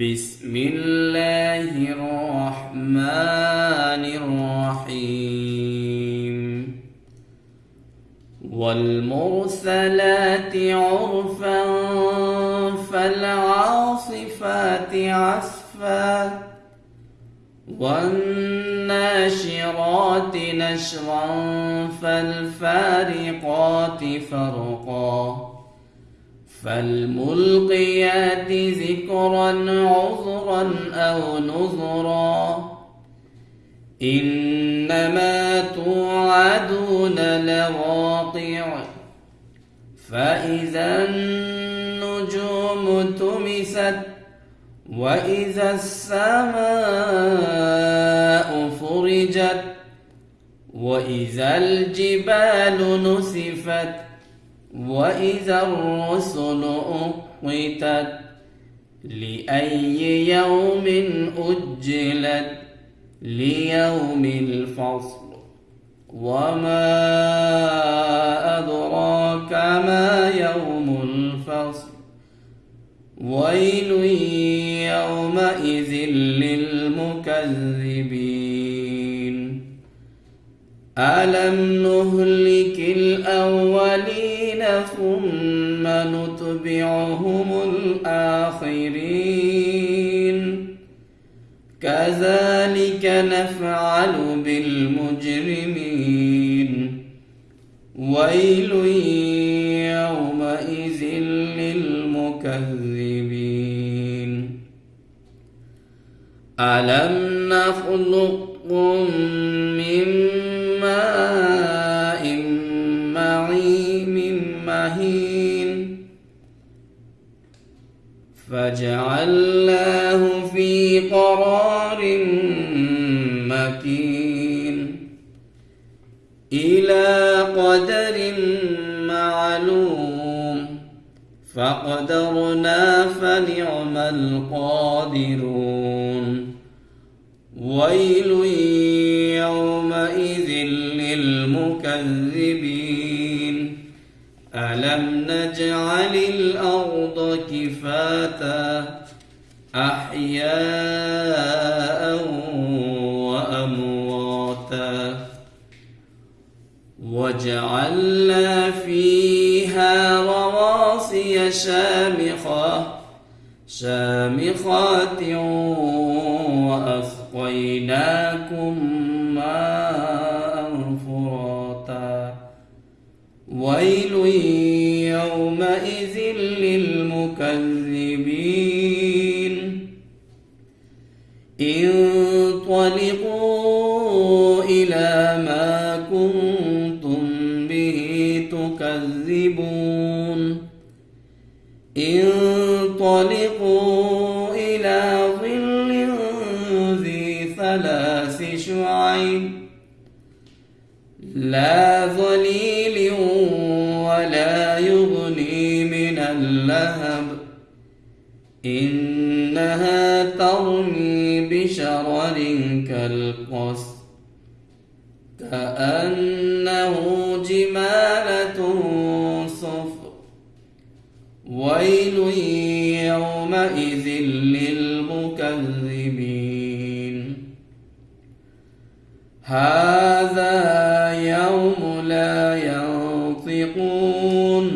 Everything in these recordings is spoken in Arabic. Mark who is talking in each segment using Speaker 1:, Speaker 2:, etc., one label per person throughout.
Speaker 1: بسم الله الرحمن الرحيم. والمرسلات عرفا فالعاصفات عصفا والناشرات نشرا فالفارقات فرقا فالملقيات ذكرا عذرا أو نذرا. إنما توعدون لواقع. فإذا النجوم تمست وإذا السماء فرجت وإذا الجبال نسفت وإذا الرسل أقتت لأي يوم أجلت ليوم الفصل وما أدراك ما يوم الفصل ويل يومئذ للمكذبين ألم نهلك ثم نتبعهم الآخرين. كذلك نفعل بالمجرمين. ويل يومئذ للمكذبين. ألم نخلقكم من فجعلناه في قرار مكين. إلى قدر معلوم. فقدرنا فنعم القادرون. ويل يومئذ للمكذبين. ألم نجعل الأرض كفاتا أحياء وأمواتا وجعلنا فيها رواسي شامخة شامخات وأسقيناكم كنتم به تكذبون. انطلقوا إلى ظل ذي ثلاث شعيب لا ظليل ولا يغني من اللهب. إنها ترمي بشرر كالقص كأنه جمالة صفر. ويل يومئذ للمكذبين. هذا يوم لا ينطقون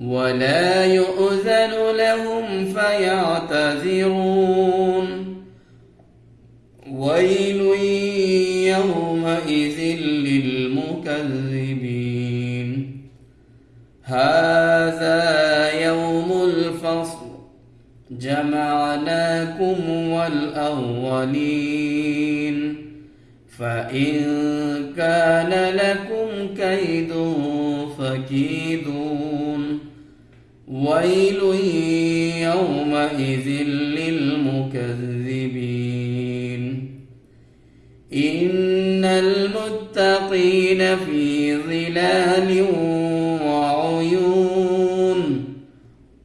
Speaker 1: ولا يؤذن لهم فيعتذرون. ويل يومئذ للمكذبين. هذا يوم الفصل. جمعناكم والأولين. فإن كان لكم كيد فكيدون. ويل يومئذ للمكذبين. إن المتقين في ظلال وعيون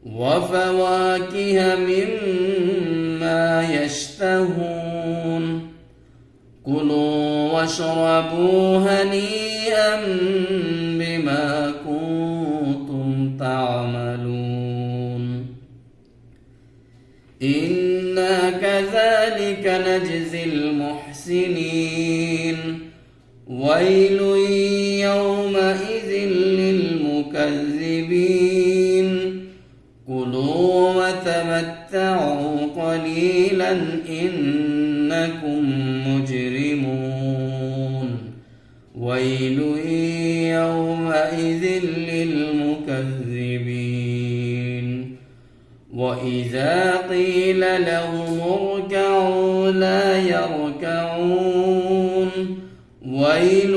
Speaker 1: وفواكه مما يشتهون كلوا واشربوا هنيئا بما كنتم تعملون إنا كذلك نجزي المحسنين ويل يومئذ للمكذبين. كلوا وتمتعوا قليلا إنكم مجرمون. ويل يومئذ للمكذبين. وإذا قيل لهم اركعوا لا يركعون. ويل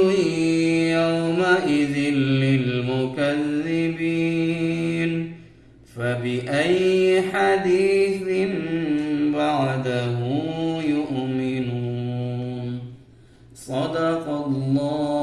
Speaker 1: يومئذ للمكذبين. فبأي حديث بعده يؤمنون. صدق الله